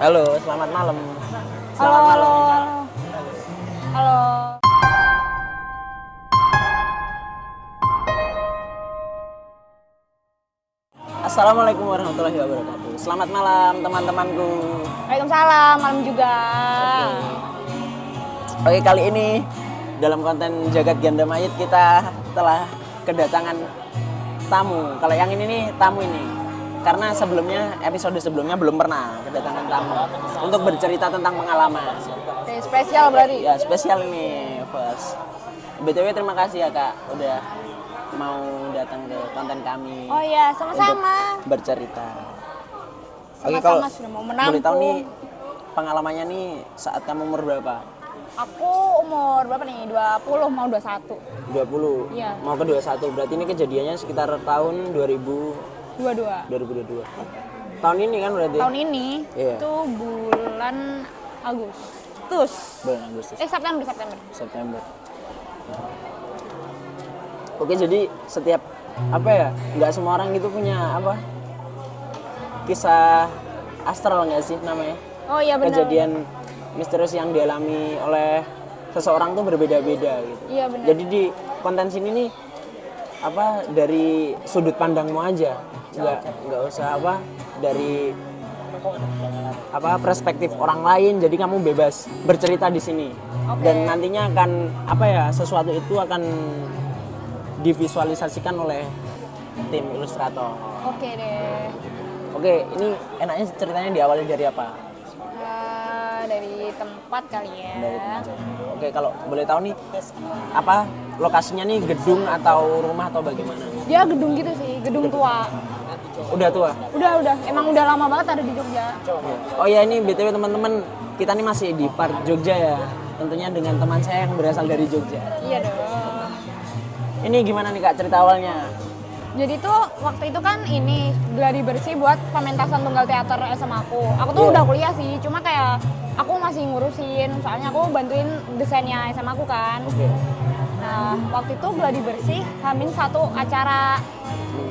Halo, selamat malam. Halo, Selamat halo. malam. Halo. Assalamualaikum warahmatullahi wabarakatuh. Selamat malam teman-temanku. Waalaikumsalam, malam juga. Oke, kali ini dalam konten Jagat Ganda Mayit kita telah kedatangan tamu. Kalau yang ini nih tamu ini. Karena sebelumnya episode sebelumnya belum pernah kedatangan tamu untuk bercerita tentang pengalaman. Oke, spesial berarti. Ya, spesial ini, Bos. BTW terima kasih ya, Kak, udah mau datang ke konten kami. Oh iya, sama-sama. bercerita. Oke, Sama-sama kalau sudah mau boleh tahu menampung. nih pengalamannya nih saat kamu umur berapa? Aku umur berapa nih? 20 mau 21. 20. Iya. Mau ke 21. Berarti ini kejadiannya sekitar tahun 2000 22. 2022. Tahun ini kan berarti? Tahun ini Iya. itu bulan Agustus. Bulan Agustus. Eh September, September. September. Oke, jadi setiap apa ya? Nggak semua orang gitu punya apa? Kisah astral nggak sih namanya? Oh iya benar. Kejadian misterius yang dialami oleh seseorang tuh berbeda-beda gitu. Iya benar. Jadi di konten sini nih apa dari sudut pandangmu aja, nggak nggak usah apa dari apa perspektif orang lain. Jadi kamu bebas bercerita di sini. Oke. Dan nantinya akan apa ya sesuatu itu akan divisualisasikan oleh tim ilustrator. Oke deh. Oke, ini enaknya ceritanya diawali dari apa? Eh, dari tempat kali ya. Dari Oke, kalau boleh tahu nih apa lokasinya nih gedung atau rumah atau bagaimana? Dia gedung gitu sih, gedung tua. Udah tua. Udah, udah. Emang udah lama banget ada di Jogja. Oh ya ini btw teman-teman kita nih masih di Park Jogja ya. Tentunya dengan teman saya yang berasal dari Jogja. Iya dong. Ini gimana nih kak cerita awalnya? Jadi tuh waktu itu kan ini gladi bersih buat pementasan tunggal teater SMA aku. Aku tuh Iya. udah kuliah sih, cuma kayak aku masih ngurusin, soalnya aku bantuin desainnya SMA aku kan. Oke. Nah waktu itu gladi bersih hamin satu acara.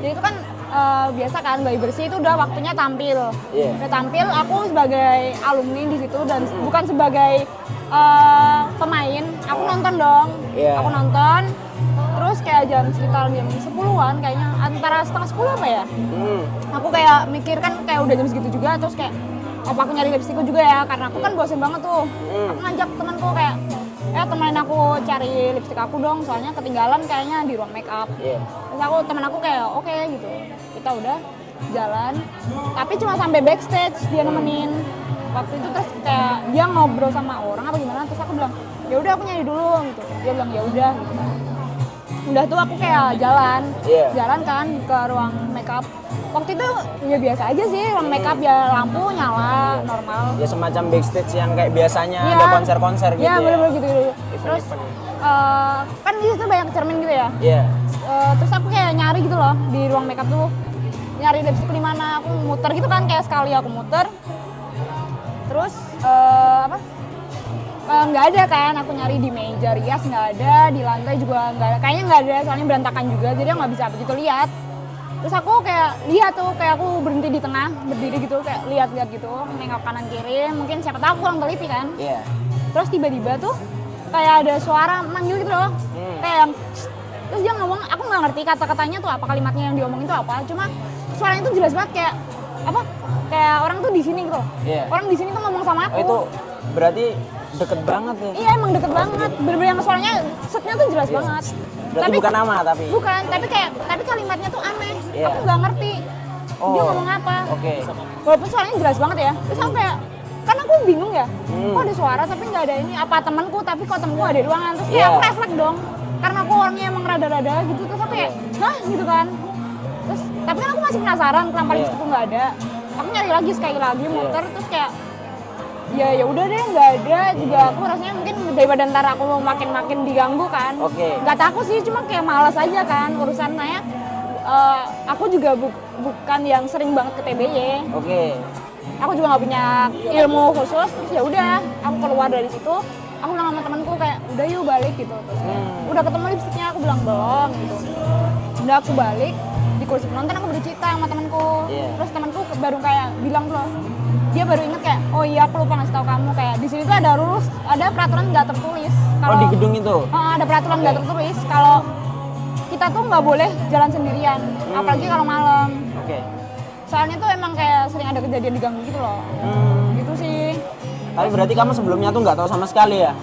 Jadi itu kan eh, biasa kan gladi bersih itu udah waktunya tampil. Iya. Udah tampil, aku sebagai alumni di situ dan bukan sebagai eh, pemain. Aku nonton dong. Iya. Aku nonton. Terus kayak jam sekitar jam 10-an kayaknya antara setengah 10 apa ya? Hmm. Aku kayak mikir kan kayak udah jam segitu juga terus kayak apa aku nyari lipstikku juga ya karena aku kan bosen banget tuh. Hmm. Aku ngajak temanku kayak eh temenin aku cari lipstik aku dong soalnya ketinggalan kayaknya di ruang make up. Iya. Terus aku temen aku kayak oke gitu. Kita udah jalan tapi cuma sampai backstage dia nemenin. Waktu itu terus kayak dia ngobrol sama orang apa gimana terus aku bilang ya udah aku nyari dulu gitu. Dia bilang ya udah gitu. Udah tuh aku kayak jalan, Iya. jalan kan ke ruang makeup. Waktu itu ya biasa aja sih ruang makeup ya lampu nyala normal. Ya semacam backstage yang kayak biasanya Iya. ada konser-konser gitu Iya ya. bener-bener gitu, gitu. Terus Event-event. eh, kan di situ banyak cermin gitu ya. Iya. Eh, terus aku kayak nyari gitu loh di ruang makeup tuh nyari lipstick di mana aku muter gitu kan kayak sekali aku muter. Terus eh, apa? Eh, nggak ada kan aku nyari di meja rias nggak ada di lantai juga nggak ada. Kayaknya nggak ada soalnya berantakan juga jadi nggak bisa begitu lihat. Terus aku kayak lihat tuh kayak aku berhenti di tengah berdiri gitu kayak lihat-lihat gitu nengok kanan kiri. Mungkin siapa tahu aku kurang teliti kan. Iya. terus tiba-tiba tuh kayak ada suara manggil gitu loh. Hmm. kayak yang terus dia ngomong aku nggak ngerti kata-katanya tuh apa kalimatnya yang diomongin tuh apa. Cuma suaranya tuh jelas banget kayak apa kayak orang tuh di sini gitu loh Iya. orang di sini tuh ngomong sama aku Oh, itu berarti deket banget ya. iya emang deket banget bener-bener yang suaranya setnya tuh jelas Iya. banget Berarti bukan nama tapi. bukan tapi kayak tapi kalimatnya tuh aneh Iya. aku nggak ngerti dia Oh. ngomong apa Oke. walaupun suaranya jelas banget ya terus aku kayak kan aku bingung ya Hmm. kok ada suara tapi nggak ada ini apa temanku tapi kok temanku ada di ruangan terus kayak Iya. aku refleks dong karena aku orangnya emang rada-rada gitu terus aku kayak hah gitu kan tapi kan aku masih penasaran kenapa Iya. lipstikku nggak ada. Aku nyari lagi sekali lagi muter terus kayak ya ya udah deh nggak ada. Juga aku rasanya mungkin daripada ntar aku makin makin diganggu kan. Oke. nggak takut sih cuma kayak malas aja kan urusan. Nanya eh, aku juga bu- bukan yang sering banget ke TBY Oke. aku juga nggak punya ilmu khusus terus ya udah aku keluar dari situ. Aku bilang sama temanku kayak udah yuk balik gitu. Terus Hmm. udah ketemu lipstiknya aku bilang belum gitu. Udah aku balik kursi penonton aku bercerita sama temanku. Iya. terus temanku baru kayak bilang loh dia baru inget kayak oh iya aku lupa ngasih tahu kamu. Kayak di sini tuh ada rules ada peraturan nggak tertulis. Oh di gedung itu. Oh, ada peraturan nggak tertulis. Kalau kita tuh nggak boleh jalan sendirian apalagi kalau malam. Oke. soalnya tuh emang kayak sering ada kejadian diganggu gitu loh. Hmm, gitu sih. Tapi berarti kamu sebelumnya tuh nggak tahu sama sekali ya?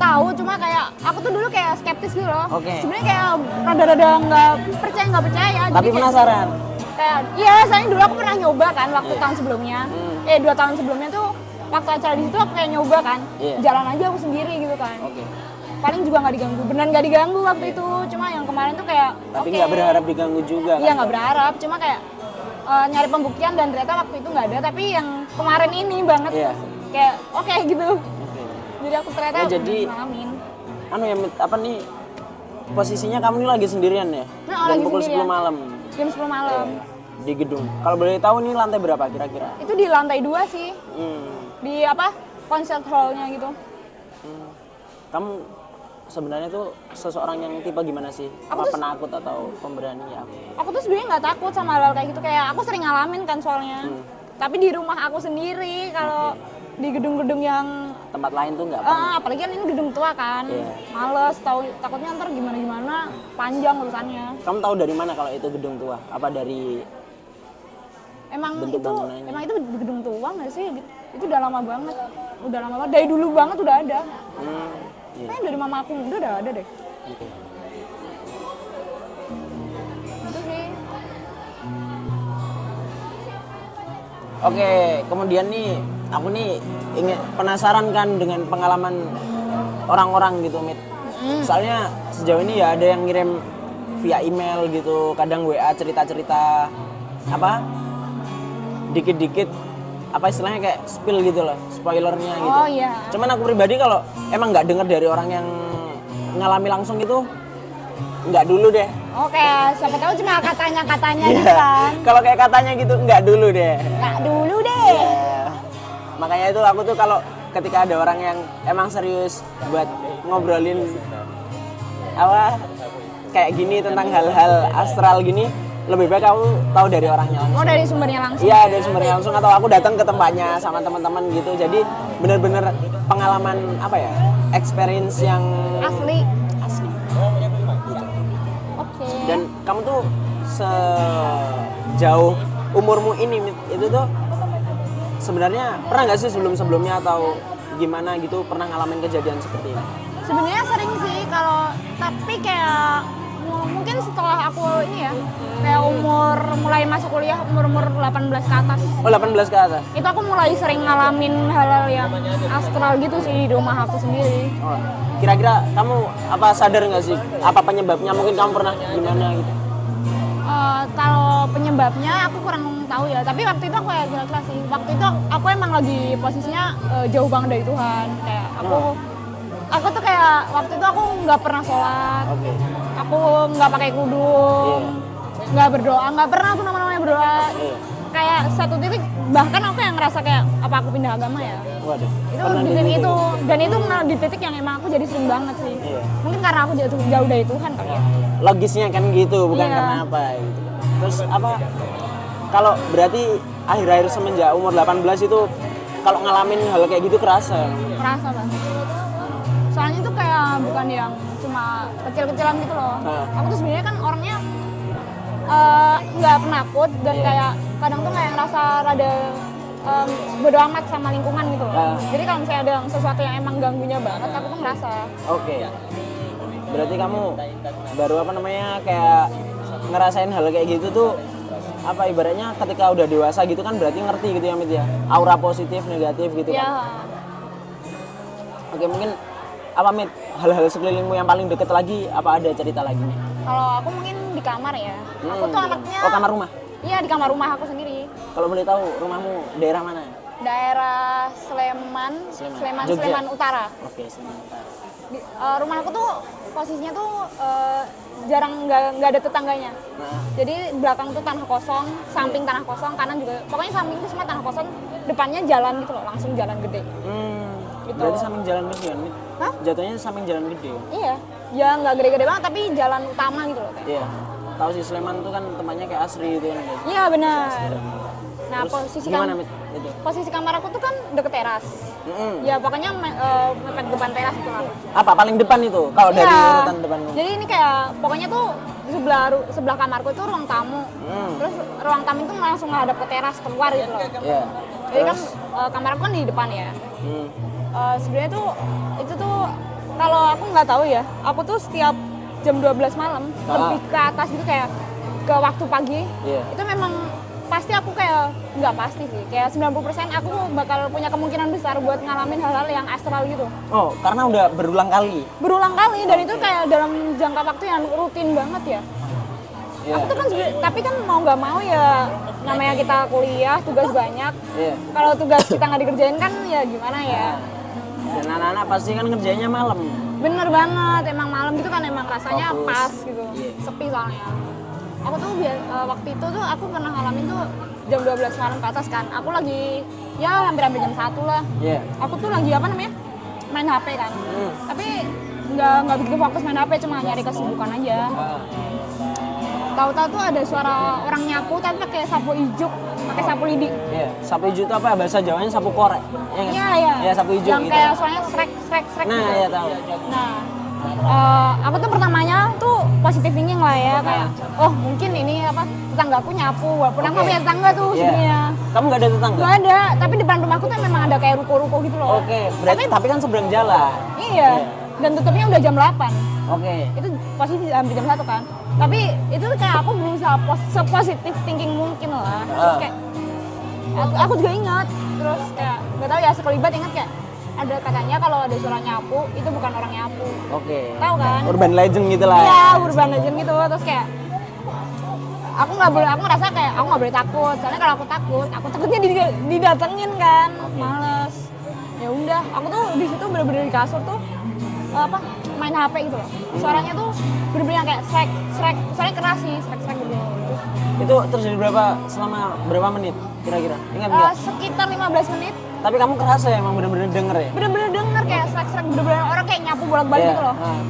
Tahu cuma kayak aku tuh dulu kayak skeptis gitu loh Oke. sebenarnya kayak rada-rada nggak percaya nggak percaya Tapi Jadi penasaran. kayak iya soalnya dulu aku pernah nyoba kan waktu Iya. tahun sebelumnya Hmm. eh dua tahun sebelumnya tuh waktu acara di situ aku kayak nyoba kan Iya. jalan aja aku sendiri gitu kan Oke. paling juga nggak diganggu beneran nggak diganggu waktu itu cuma yang kemarin tuh kayak Tapi nggak berharap diganggu juga. iya kan? nggak berharap cuma kayak eh, nyari pembuktian dan ternyata waktu itu nggak ada tapi yang kemarin ini banget Iya. kayak oke gitu Oke. Jadi aku ternyata Ya, jadi- ngalamin Anu ya apa nih? Posisinya kamu ini lagi sendirian ya? Nah, Dan lagi pukul sendirian. 10 malam jam 10 malam di gedung. Kalau boleh tahu nih lantai berapa kira-kira? itu di lantai dua sih Hmm. di apa concert hallnya gitu hmm. Kamu sebenarnya tuh seseorang yang tipe gimana sih? Aku tuh- penakut atau pemberani ya? aku tuh sebenarnya nggak takut sama hal kayak gitu kayak aku sering ngalamin kan soalnya Hmm. tapi di rumah aku sendiri kalau di gedung-gedung yang Tempat lain tuh nggak pernah. ah, apalagi kan ini gedung tua kan Iya. males tahu takutnya ntar gimana gimana panjang urusannya Kamu tahu dari mana kalau itu gedung tua? Apa dari emang Bentuk itu bangunannya. emang itu gedung tua nggak sih itu udah lama banget udah lama banget dari dulu banget udah ada hmm, kayaknya dari mama aku muda udah ada deh Oke. itu sih Oke, kemudian nih aku nih ingin penasaran kan dengan pengalaman orang-orang gitu, Mit. Mm. Soalnya sejauh ini ya ada yang ngirim via email gitu, kadang WA cerita-cerita apa? Dikit-dikit apa istilahnya kayak spill gitu loh, spoilernya gitu. oh iya Cuman aku pribadi kalau emang nggak dengar dari orang yang ngalami langsung gitu, nggak dulu deh. oke siapa tahu cuma katanya katanya gitu kan Kalau kayak katanya gitu, nggak dulu deh. nggak dulu deh. Makanya itu aku tuh kalau ketika ada orang yang emang serius buat ngobrolin apa kayak gini tentang hal-hal astral gini, lebih baik aku tahu dari orangnya langsung. oh dari sumbernya langsung Iya dari sumbernya langsung atau aku datang ke tempatnya sama teman-teman gitu. Jadi bener-bener pengalaman apa ya, experience yang asli asli. oke Dan kamu tuh sejauh umurmu ini itu tuh sebenarnya pernah nggak sih sebelum-sebelumnya atau gimana gitu pernah ngalamin kejadian seperti ini? sebenarnya sering sih kalau tapi kayak mu- mungkin setelah aku ini ya kayak umur mulai masuk kuliah umur umur 18 ke atas Oh 18 ke atas. itu aku mulai sering ngalamin hal-hal yang astral gitu sih di rumah aku sendiri Oh, kira-kira kamu apa sadar nggak sih apa penyebabnya? Mungkin kamu pernah gimana gitu? Eh, kalau penyebabnya aku kurang tahu ya. Tapi waktu itu aku ya jelas sih. Waktu itu aku emang lagi posisinya eh, jauh banget dari Tuhan. Kayak aku aku tuh kayak waktu itu aku nggak pernah sholat. Aku nggak pakai kudung nggak berdoa nggak pernah aku namanya berdoa. Iya. kayak satu titik bahkan aku yang ngerasa kayak apa aku pindah agama ya? Waduh. itu di titik itu. dan itu di titik yang emang aku jadi sering banget sih. Iya. mungkin karena aku jauh jauh dari Tuhan kali ya Logisnya kan gitu, bukan Iya. karena apa gitu. Terus apa? Kalau berarti akhir-akhir semenjak umur 18 itu kalau ngalamin hal kayak gitu kerasa. kerasa banget soalnya tuh kayak bukan yang cuma kecil-kecilan gitu loh Nah. aku tuh sebenarnya kan orangnya eh, nggak penakut dan Iya. kayak kadang tuh kayak ngerasa rada em, bodo amat sama lingkungan gitu loh Ah. jadi kalau misalnya ada sesuatu yang emang ganggunya banget aku tuh ngerasa Oke. Berarti kamu baru apa namanya kayak ngerasain hal kayak gitu tuh apa ibaratnya ketika udah dewasa gitu kan berarti ngerti gitu ya Mit ya. Aura positif, negatif gitu ya kan. Oke, mungkin apa Mit hal-hal sekelilingmu yang paling deket lagi apa ada cerita lagi nih? kalau aku mungkin di kamar ya aku Hmm. tuh anaknya Oh, kamar rumah. iya di kamar rumah aku sendiri Kalau boleh tahu rumahmu daerah mana? daerah Sleman Sleman. Sleman. Sleman Utara Oke, sebentar. Di, eh, rumah aku tuh posisinya tuh eh, jarang nggak nggak ada tetangganya Nah, jadi belakang tuh tanah kosong samping tanah kosong kanan juga pokoknya samping itu semua tanah kosong depannya jalan gitu loh langsung jalan gede hmm, Gitu. berarti samping jalan gede kan? Hah? Jatuhnya samping jalan gede. ya? iya ya nggak gede-gede banget tapi jalan utama gitu loh kayak Iya. Tahu sih Sleman tuh kan tempatnya kayak asri gitu kan. iya benar Nah, Terus posisi? Itu. posisi kamar aku tuh kan deket teras. Mm-mm. Ya pokoknya me- eh, mepet depan teras itu lah. Apa paling depan itu? Kalau dari Iya. urutan depan. Jadi ini kayak pokoknya tuh sebelah sebelah kamarku itu ruang tamu. Hmm. Terus ruang tamu itu langsung ngadap ke teras keluar gitu loh. Iya. Jadi kan eh, kamar aku kan di depan ya. Hmm. Eh, sebenarnya tuh itu tuh kalau aku nggak tahu ya, aku tuh setiap jam 12 malam Ah. lebih ke atas gitu kayak ke waktu pagi. Iya. Itu memang pasti aku kayak nggak pasti sih, kayak 90% aku bakal punya kemungkinan besar buat ngalamin hal-hal yang astral gitu. Oh, karena udah berulang kali. Berulang kali dan itu kayak dalam jangka waktu yang rutin banget ya. Iya. Aku tuh kan tapi kan mau nggak mau ya namanya kita kuliah, tugas banyak. Iya. Kalau tugas kita nggak dikerjain kan ya gimana ya. Dan anak-anak pasti kan kerjanya malam. Bener banget, emang malam gitu kan emang rasanya Fokus. pas gitu, Iya. sepi soalnya. Aku tuh eh, waktu itu tuh aku pernah ngalamin tuh jam 12 malam ke atas kan. Aku lagi ya hampir-hampir jam 1 lah. Iya. Aku tuh lagi apa namanya? main HP kan. Hmm. Tapi nggak nggak begitu fokus main HP, cuma nyari kesibukan aja. Ah. Tahu-tahu tuh ada suara orang nyapu tapi pakai sapu ijuk, pakai sapu lidi. Iya. Sapu hijau itu apa? Bahasa Jawanya sapu korek. Iya? Iya, iya. Iya, sapu hijau Yang gitu. kayak suaranya srek srek srek Nah, gitu. iya tahu. Nah, eh, aku tuh pertamanya tuh positif thinking lah ya kayak, oh mungkin ini apa tetanggaku nyapu, walaupun aku Oke. punya tetangga tuh Iya. sebenarnya. Kamu nggak ada tetangga? Gak ada, tapi depan rumahku tuh memang ada kayak ruko-ruko gitu loh. Oke, berarti tapi kan seberang jalan. Iya. Dan tutupnya udah jam 8. Oke. Itu posisi hampir jam 1 kan. Tapi itu kayak aku berusaha pos sepositif thinking mungkin lah. Terus Ah. kayak aku, aku juga ingat terus kayak nggak tahu ya sekelibat ingat kayak ada katanya kalau ada suara nyapu itu bukan orang nyapu. Oke. Tahu kan? Urban legend gitu lah. Iya, urban legend gitu. Terus kayak aku nggak boleh, aku ngerasa kayak aku nggak boleh takut. Soalnya kalau aku takut, aku takutnya did- didatengin kan, males. Ya udah, aku tuh di situ bener-bener di kasur tuh apa main HP gitu loh. Suaranya tuh bener-bener yang kayak srek, srek, suaranya keras sih, srek, srek gitu. Itu terjadi berapa selama berapa menit kira-kira? Ingat nggak? sekitar 15 menit, Tapi kamu kerasa ya emang bener-bener denger ya? bener-bener denger kayak srek, bener-bener orang kayak nyapu bolak-balik Iya. gitu loh. Ah.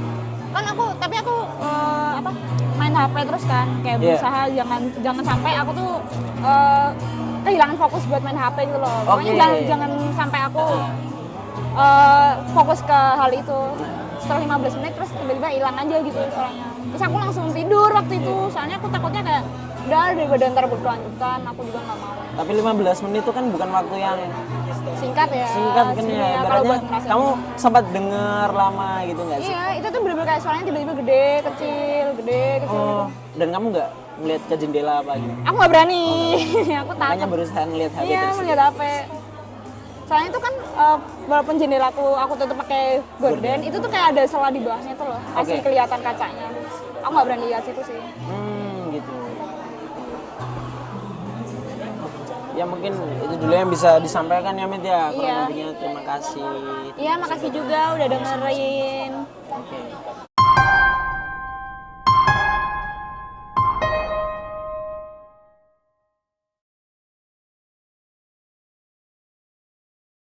kan aku tapi aku eh, apa main HP terus kan kayak Iya. berusaha jangan jangan sampai aku tuh eh, kehilangan fokus buat main HP gitu loh pokoknya Oke. jangan jangan sampai aku eh, fokus ke hal itu setelah 15 menit terus tiba-tiba hilang aja gitu suaranya terus aku langsung tidur waktu itu soalnya aku takutnya kayak udah daripada ntar berkelanjutan aku juga nggak mau. Tapi 15 menit itu kan bukan waktu yang singkat ya. singkat kan ya. kalau Ibaratnya kamu sempat denger lama gitu nggak sih? iya itu tuh bener-bener kayak suaranya tiba-tiba gede kecil gede kecil gitu. Oh, dan kamu nggak ngeliat ke jendela apa gitu? aku nggak berani. Aku Makanya takut berusaha ngeliat HP iya melihat HP soalnya itu kan eh, walaupun jendelaku aku tutup pakai gorden itu tuh kayak ada sela di bawahnya tuh loh. Masih Oke. kelihatan kacanya. Aku nggak berani lihat situ sih. Hmm, Ya mungkin itu dulu yang bisa disampaikan ya Mit ya. Kurang Iya. lebihnya terima kasih. iya makasih juga udah dengerin Oke.